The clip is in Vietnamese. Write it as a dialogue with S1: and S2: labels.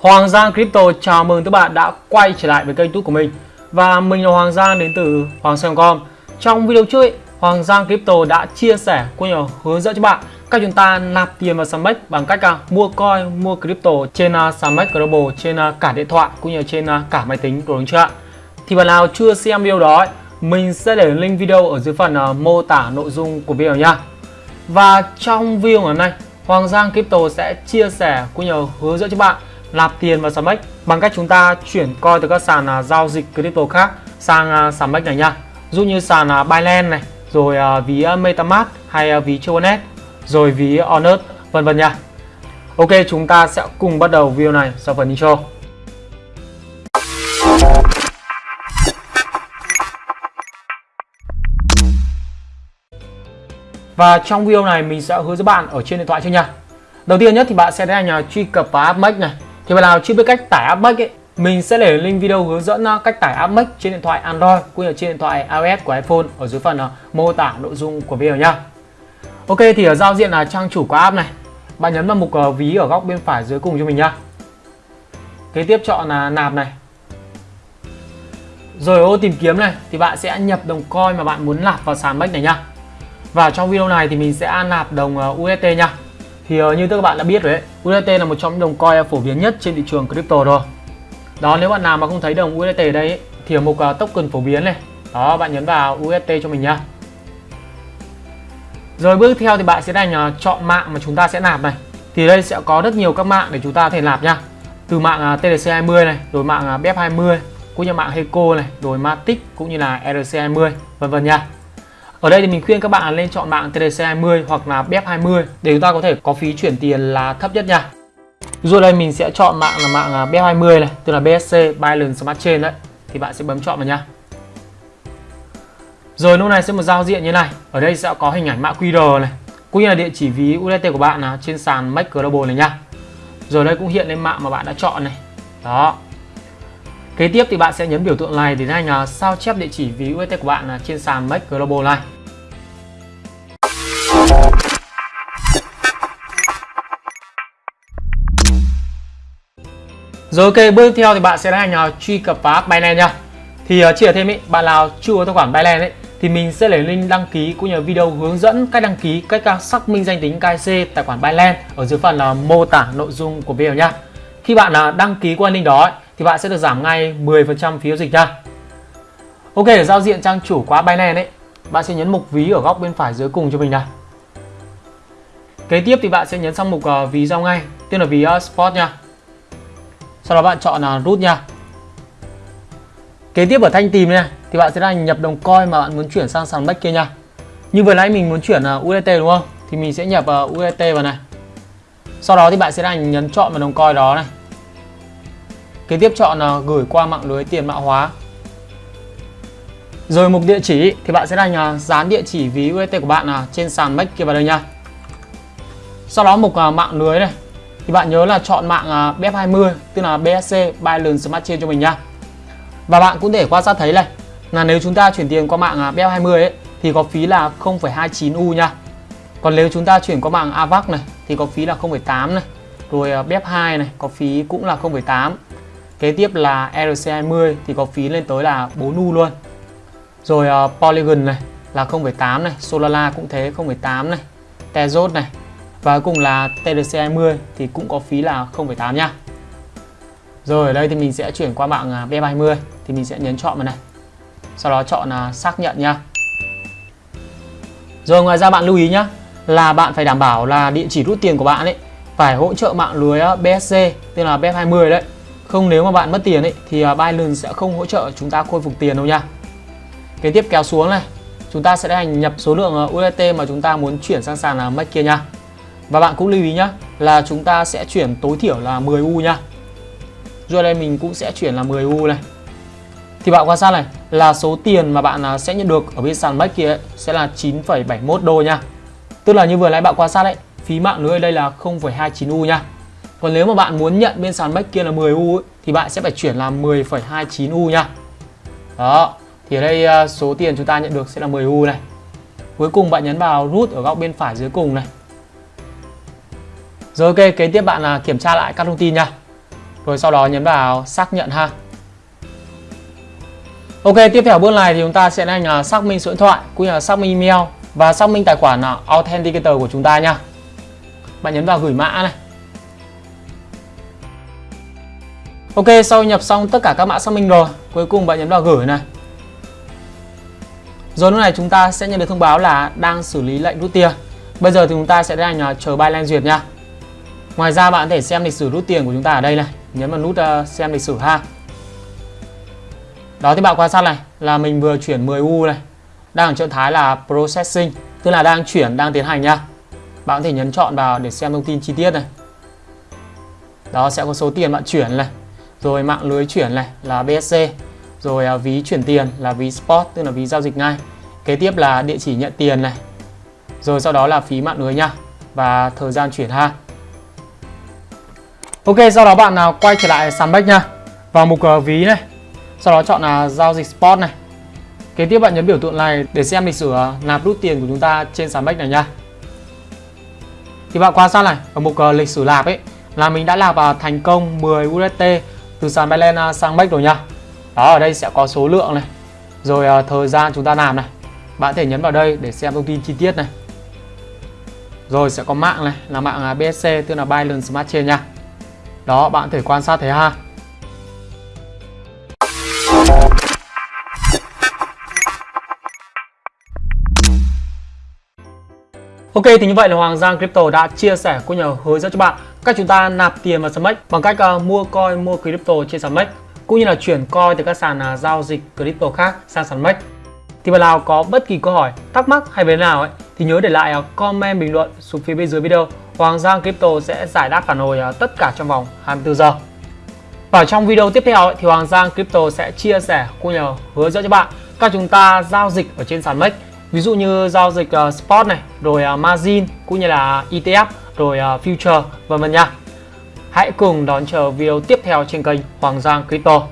S1: Hoàng Giang Crypto chào mừng các bạn đã quay trở lại với kênh YouTube của mình Và mình là Hoàng Giang đến từ Hoàng Sơn.com Trong video trước ấy, Hoàng Giang Crypto đã chia sẻ cũng như hướng dẫn cho bạn cách chúng ta nạp tiền vào Sandbox bằng cách uh, mua coin, mua crypto trên à, uh, Sandbox Global trên uh, cả điện thoại cũng như trên uh, cả máy tính của đúng chưa ạ? Thì bạn nào chưa xem video đó ấy, mình sẽ để link video ở dưới phần uh, mô tả nội dung của video nha. Và trong video ngày hôm nay, Hoàng Giang Crypto sẽ chia sẻ cũng như hướng dẫn cho bạn nạp tiền vào Sandbox bằng cách chúng ta chuyển coin từ các sàn à, giao dịch crypto khác sang à, uh, Sandbox này nha. Dụ như sàn uh, Binance này, rồi ví MetaMask hay ví Tronet, rồi ví Honest, vân vân nha. Ok, chúng ta sẽ cùng bắt đầu video này sau phần intro. Và trong video này mình sẽ hướng dẫn bạn ở trên điện thoại trước nha. Đầu tiên nhất thì bạn sẽ đến hành truy cập vào app Make này. Thì bạn nào chưa biết cách tải app Make ấy, mình sẽ để link video hướng dẫn uh, cách tải app Make trên điện thoại Android cũng như trên điện thoại iOS của iPhone ở dưới phần uh, mô tả nội dung của video nha. Ok thì ở giao diện là trang chủ của app này. Bạn nhấn vào mục uh, ví ở góc bên phải dưới cùng cho mình nha. Kế tiếp chọn là nạp này. Rồi ô tìm kiếm này thì bạn sẽ nhập đồng coin mà bạn muốn nạp vào sàn Make này nha. Và trong video này thì mình sẽ nạp đồng UST nha. Thì uh, như các bạn đã biết rồi đấy, UST là một trong những đồng coin phổ biến nhất trên thị trường crypto rồi. Đó nếu bạn nào mà không thấy đồng UST ở đây ấy, thì ở mục uh, token phổ biến này, đó bạn nhấn vào UST cho mình nha. Rồi bước theo thì bạn sẽ đành uh, chọn mạng mà chúng ta sẽ nạp này. Thì đây sẽ có rất nhiều các mạng để chúng ta có thể nạp nha. Từ mạng uh, TLC20 này, rồi mạng uh, BEP20, cũng như mạng Heco này, rồi Matic cũng như là RC20, vân vân nha. Ở đây thì mình khuyên các bạn lên chọn mạng TDC20 hoặc là BEP20 để chúng ta có thể có phí chuyển tiền là thấp nhất nha. Rồi đây mình sẽ chọn mạng là mạng à, BEP20 này, tức là BSC Binance Smart Chain đấy. Thì bạn sẽ bấm chọn vào nha. Rồi lúc này sẽ một giao diện như này. Ở đây sẽ có hình ảnh mã QR này, cũng như là địa chỉ ví USDT của bạn là trên sàn Make Global này nha. Rồi đây cũng hiện lên mạng mà bạn đã chọn này. Đó. Kế tiếp thì bạn sẽ nhấn biểu tượng này để anh là sao chép địa chỉ ví UST của bạn trên sàn Make Global này. Rồi ok, bước tiếp theo thì bạn sẽ tiến là truy cập vào app Binance nha. Thì uh, chia thêm ý, bạn nào chưa có tài khoản Binance ấy thì mình sẽ để link đăng ký cũng như video hướng dẫn cách đăng ký, cách ờ, xác minh danh tính KYC tài khoản Binance ở dưới phần là mô tả nội dung của video nha. Khi bạn đăng ký qua link đó ấy, thì bạn sẽ được giảm ngay 10% phí giao dịch nha. Ok, ở giao diện trang chủ của Binance ấy, bạn sẽ nhấn mục ví ở góc bên phải dưới cùng cho mình này. Kế tiếp thì bạn sẽ nhấn sang mục uh, ví giao ngay, tên là ví ờ, uh, Spot nha. Sau đó bạn chọn là uh, root nha. Kế tiếp ở thanh tìm này thì bạn sẽ là nhập đồng coin mà bạn muốn chuyển sang sàn bách kia nha. Như vừa nãy mình muốn chuyển uh, USDT đúng không? Thì mình sẽ nhập uh, USDT vào này. Sau đó thì bạn sẽ là nhấn chọn vào đồng coin đó này. Kế tiếp chọn là gửi qua mạng lưới tiền mã hóa. Rồi mục địa chỉ thì bạn sẽ đánh dán địa chỉ ví UST của bạn là trên sàn Make kia vào đây nha. Sau đó mục à, mạng lưới này thì bạn nhớ là chọn mạng à, BF20 tức là BSC Binance Smart Chain cho mình nha. Và bạn cũng để quan sát thấy này là nếu chúng ta chuyển tiền qua mạng à, BF20 ấy thì có phí là 0,29 U nha. Còn nếu chúng ta chuyển qua mạng AVAX này thì có phí là 0,8 này. Rồi BF2 này có phí cũng là 0,8. Kế tiếp là RC20 thì có phí lên tới là 4 U luôn. Rồi uh, Polygon này là 0.8 này, Solana cũng thế 0.8 này, Tezos này. Và cuối cùng là TRC20 thì cũng có phí là 0.8 nha. Rồi ở đây thì mình sẽ chuyển qua mạng ờ, B20 thì mình sẽ nhấn chọn vào này. Sau đó chọn là xác nhận nha. Rồi ngoài ra bạn lưu ý nhá là bạn phải đảm bảo là địa chỉ rút tiền của bạn ấy phải hỗ trợ mạng lưới BSC tên là BF20 đấy. Không nếu mà bạn mất tiền ấy thì à, Binance sẽ không hỗ trợ chúng ta khôi phục tiền đâu nha. Kế tiếp kéo xuống này, chúng ta sẽ hành nhập số lượng à, USDT mà chúng ta muốn chuyển sang sàn à, Make kia nha. Và bạn cũng lưu ý nhá là chúng ta sẽ chuyển tối thiểu là 10 U nha. Rồi đây mình cũng sẽ chuyển là 10 U này. Thì bạn quan sát này là số tiền mà bạn sẽ nhận được ở bên sàn Make kia ấy, sẽ là 9,71 đô nha. Tức là như vừa nãy bạn quan sát đấy, phí mạng lưới đây là 0,29 U nha. Còn nếu mà bạn muốn nhận bên sàn bách kia là 10 U ấy, thì bạn sẽ phải chuyển là 10,29 U nha. Đó, thì ở đây à, số tiền chúng ta nhận được sẽ là 10 U này. Cuối cùng bạn nhấn vào root ở góc bên phải dưới cùng này. Rồi ok, kế tiếp bạn là kiểm tra lại các thông tin nha. rồi sau đó nhấn vào xác nhận ha Ok tiếp theo bước này thì chúng ta sẽ hành uh, à, xác minh số điện thoại cũng như là xác minh email và xác minh tài khoản à, authenticator của chúng ta nha bạn nhấn vào gửi mã này Ok sau nhập xong tất cả các mã xác minh rồi cuối cùng bạn nhấn vào gửi này. Rồi lúc này chúng ta sẽ nhận được thông báo là đang xử lý lệnh rút tiền. Bây giờ thì chúng ta sẽ tiến hành chờ Binance duyệt nha. Ngoài ra bạn có thể xem lịch sử rút tiền của chúng ta ở đây này. Nhấn vào nút uh, xem lịch sử ha. Đó thì bạn quan sát này là mình vừa chuyển 10 U này. Đang ở trạng thái là processing tức là đang chuyển đang tiến hành nha. Bạn có thể nhấn chọn vào để xem thông tin chi tiết này. Đó sẽ có số tiền bạn chuyển này rồi mạng lưới chuyển này là BSC rồi à, ví chuyển tiền là ví spot tức là ví giao dịch ngay. Kế tiếp là địa chỉ nhận tiền này. Rồi sau đó là phí mạng lưới nha. Và thời gian chuyển ha. Ok sau đó bạn nào quay trở lại sàn bách nha. Vào mục uh, ví này. Sau đó chọn là giao dịch spot này. Kế tiếp bạn nhấn biểu tượng này để xem lịch sử uh, nạp rút tiền của chúng ta trên sàn bách này nha. Thì bạn quan sát này ở mục uh, lịch sử nạp ấy là mình đã nạp uh, thành công 10 usd từ sàn Binance à, sang Bách rồi nha đó ở đây sẽ có số lượng này. Rồi uh, thời gian chúng ta làm này. Bạn có thể nhấn vào đây để xem thông tin chi tiết này. Rồi sẽ có mạng này là mạng à, BSC tức là Binance Smart Chain nha. Đó bạn có thể quan sát thấy ha. Ok thì như vậy là Hoàng Giang Crypto đã chia sẻ cũng nhờ hướng dẫn cho bạn cách chúng ta nạp tiền vào Smash bằng cách uh, mua coin, mua crypto trên sàn cũng như là chuyển coin từ các sàn uh, giao dịch crypto khác sang sàn Thì bạn nào có bất kỳ câu hỏi, thắc mắc hay vấn nào ấy thì nhớ để lại uh, comment bình luận xuống phía bên dưới video. Hoàng Giang Crypto sẽ giải đáp phản hồi uh, tất cả trong vòng 24 giờ. Và trong video tiếp theo ấy, thì Hoàng Giang Crypto sẽ chia sẻ cũng nhờ hướng dẫn cho bạn cách chúng ta giao dịch ở trên sàn MEX ví dụ như giao dịch uh, spot này rồi uh, margin cũng như là ETF rồi uh, future vân vân nha. Hãy cùng đón chờ video tiếp theo trên kênh Hoàng Giang Crypto.